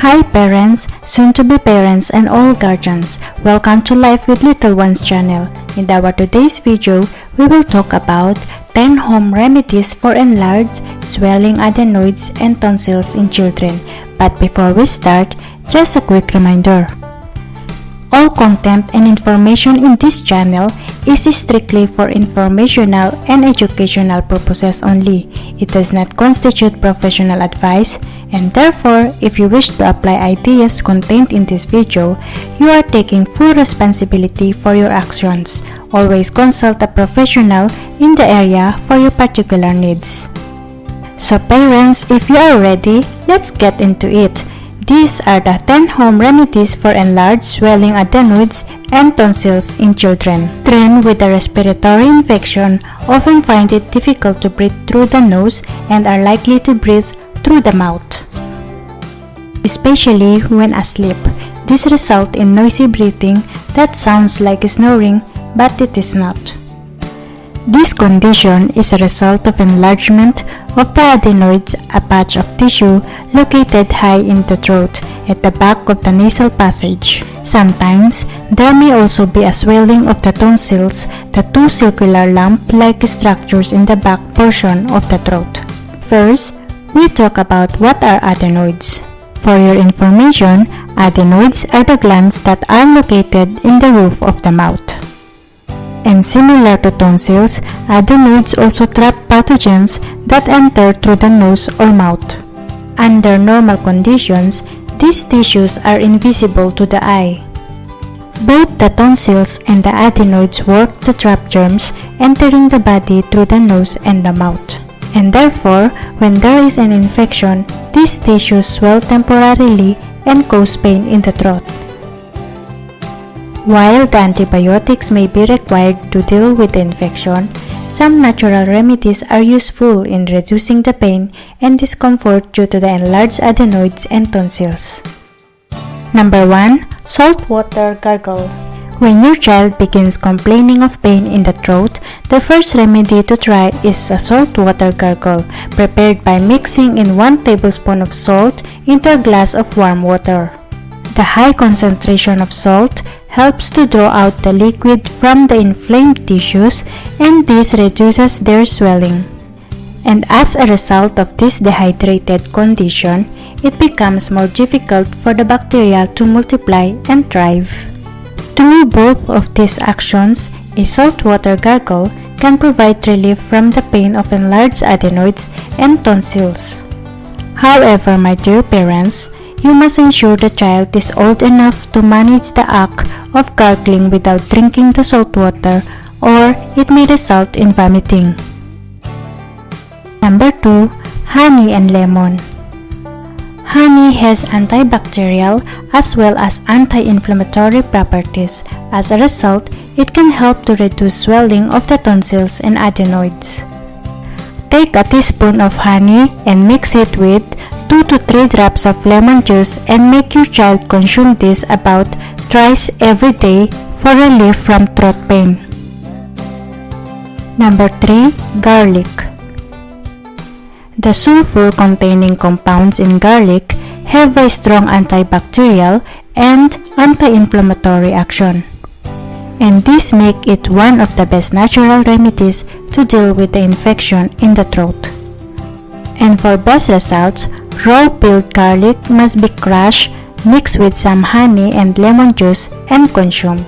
Hi parents, soon to be parents and all guardians. Welcome to Life with Little Ones channel. In our today's video, we will talk about 10 home remedies for enlarged, swelling adenoids and tonsils in children. But before we start, just a quick reminder. All content and information in this channel is strictly for informational and educational purposes only. It does not constitute professional advice and therefore, if you wish to apply ideas contained in this video, you are taking full responsibility for your actions. Always consult a professional in the area for your particular needs. So parents, if you are ready, let's get into it. These are the 10 home remedies for enlarged swelling adenoids and tonsils in children. Children with a respiratory infection often find it difficult to breathe through the nose and are likely to breathe through the mouth. Especially when asleep, this results in noisy breathing that sounds like snoring but it is not. This condition is a result of enlargement of the adenoids, a patch of tissue located high in the throat at the back of the nasal passage. Sometimes, there may also be a swelling of the tonsils, the two circular lump-like structures in the back portion of the throat. First, we talk about what are adenoids. For your information, adenoids are the glands that are located in the roof of the mouth. And similar to tonsils, adenoids also trap pathogens that enter through the nose or mouth. Under normal conditions, these tissues are invisible to the eye. Both the tonsils and the adenoids work to trap germs entering the body through the nose and the mouth. And therefore, when there is an infection, these tissues swell temporarily and cause pain in the throat. While the antibiotics may be required to deal with the infection, some natural remedies are useful in reducing the pain and discomfort due to the enlarged adenoids and tonsils. Number 1. Salt water gargle. When your child begins complaining of pain in the throat, the first remedy to try is a salt water gargle, prepared by mixing in 1 tablespoon of salt into a glass of warm water. The high concentration of salt helps to draw out the liquid from the inflamed tissues and this reduces their swelling. And as a result of this dehydrated condition, it becomes more difficult for the bacteria to multiply and thrive. Through both of these actions, a saltwater gargle can provide relief from the pain of enlarged adenoids and tonsils. However, my dear parents, you must ensure the child is old enough to manage the act of gargling without drinking the salt water or it may result in vomiting. Number 2. Honey and lemon. Honey has antibacterial as well as anti-inflammatory properties. As a result, it can help to reduce swelling of the tonsils and adenoids. Take a teaspoon of honey and mix it with 2 to 3 drops of lemon juice and make your child consume this about twice every day for relief from throat pain. Number 3. Garlic The sulfur containing compounds in garlic have a strong antibacterial and anti-inflammatory action. And this make it one of the best natural remedies to deal with the infection in the throat. And for best results, Raw peeled garlic must be crushed, mixed with some honey and lemon juice and consumed.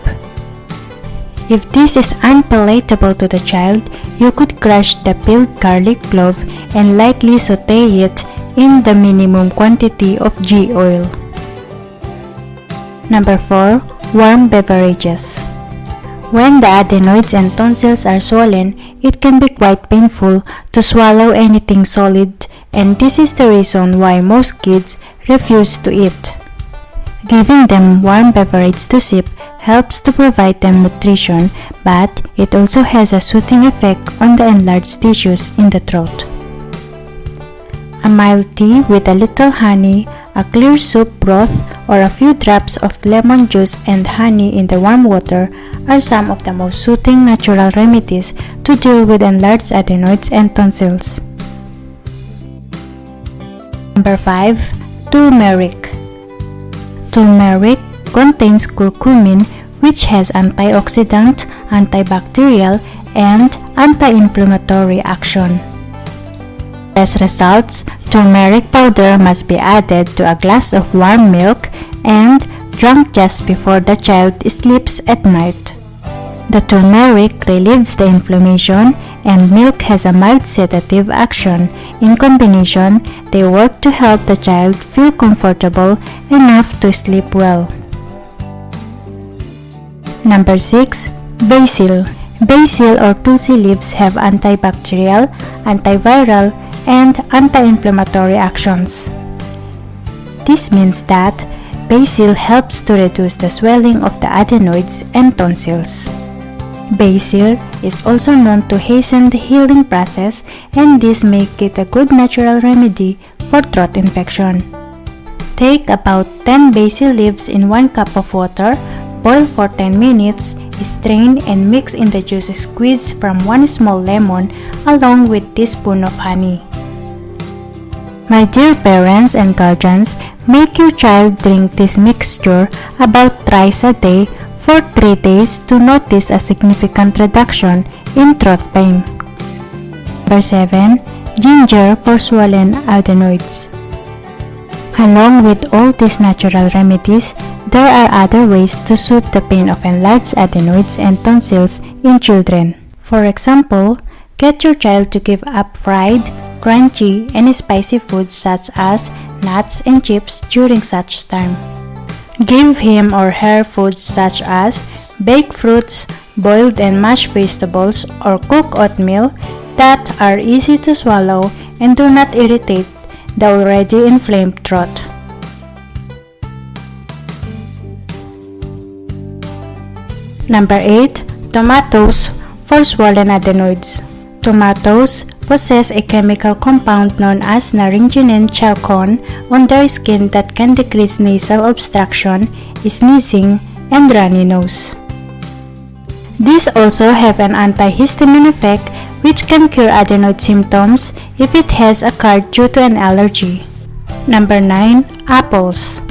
If this is unpalatable to the child, you could crush the peeled garlic clove and lightly saute it in the minimum quantity of ghee oil. Number 4. Warm beverages. When the adenoids and tonsils are swollen, it can be quite painful to swallow anything solid and this is the reason why most kids refuse to eat. Giving them warm beverage to sip helps to provide them nutrition, but it also has a soothing effect on the enlarged tissues in the throat. Mild tea with a little honey, a clear soup broth, or a few drops of lemon juice and honey in the warm water are some of the most soothing natural remedies to deal with enlarged adenoids and tonsils. Number 5. Turmeric Turmeric contains curcumin which has antioxidant, antibacterial, and anti-inflammatory action. As results, turmeric powder must be added to a glass of warm milk and drunk just before the child sleeps at night. The turmeric relieves the inflammation and milk has a mild sedative action. In combination, they work to help the child feel comfortable enough to sleep well. Number 6. Basil Basil or tulsi leaves have antibacterial, antiviral, and anti-inflammatory actions. This means that basil helps to reduce the swelling of the adenoids and tonsils. Basil is also known to hasten the healing process and this makes it a good natural remedy for throat infection. Take about 10 basil leaves in 1 cup of water, boil for 10 minutes, strain and mix in the juice squeezed from 1 small lemon along with teaspoon of honey. My dear parents and guardians, make your child drink this mixture about thrice a day for 3 days to notice a significant reduction in throat pain. Number 7. Ginger for swollen adenoids. Along with all these natural remedies, there are other ways to soothe the pain of enlarged adenoids and tonsils in children. For example, get your child to give up fried, crunchy, and spicy foods such as nuts and chips during such time. Give him or her foods such as baked fruits, boiled and mashed vegetables, or cooked oatmeal that are easy to swallow and do not irritate the already inflamed throat. Number 8. Tomatoes for swollen adenoids. Tomatoes possess a chemical compound known as naringenin chalcone on their skin that can decrease nasal obstruction, sneezing, and runny nose. These also have an antihistamine effect which can cure adenoid symptoms if it has occurred due to an allergy. Number 9. Apples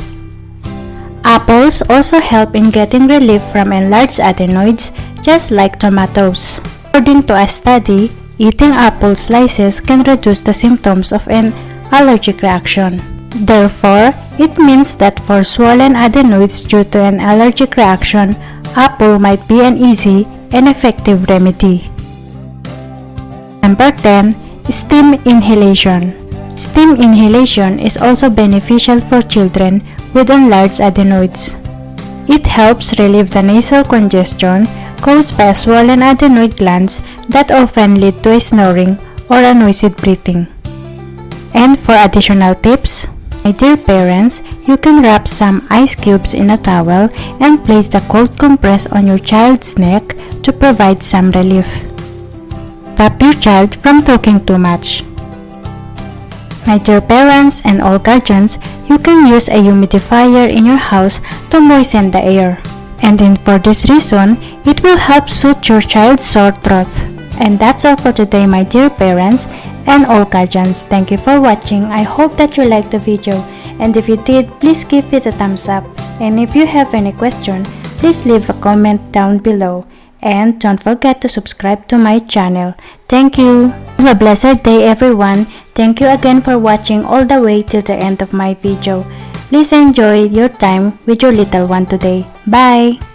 Apples also help in getting relief from enlarged adenoids just like tomatoes. According to a study, Eating apple slices can reduce the symptoms of an allergic reaction. Therefore, it means that for swollen adenoids due to an allergic reaction, apple might be an easy and effective remedy. Number 10. Steam inhalation. Steam inhalation is also beneficial for children with enlarged adenoids. It helps relieve the nasal congestion caused by swollen adenoid glands that often lead to a snoring or a noisy breathing. And for additional tips, my dear parents, you can wrap some ice cubes in a towel and place the cold compress on your child's neck to provide some relief. Stop your child from talking too much. My dear parents and all guardians, you can use a humidifier in your house to moisten the air and then for this reason, it will help soothe your child's sore throat. And that's all for today my dear parents and all guardians. Thank you for watching. I hope that you liked the video and if you did, please give it a thumbs up. And if you have any question, please leave a comment down below. And don't forget to subscribe to my channel. Thank you. Have a blessed day everyone. Thank you again for watching all the way till the end of my video. Please enjoy your time with your little one today. Bye!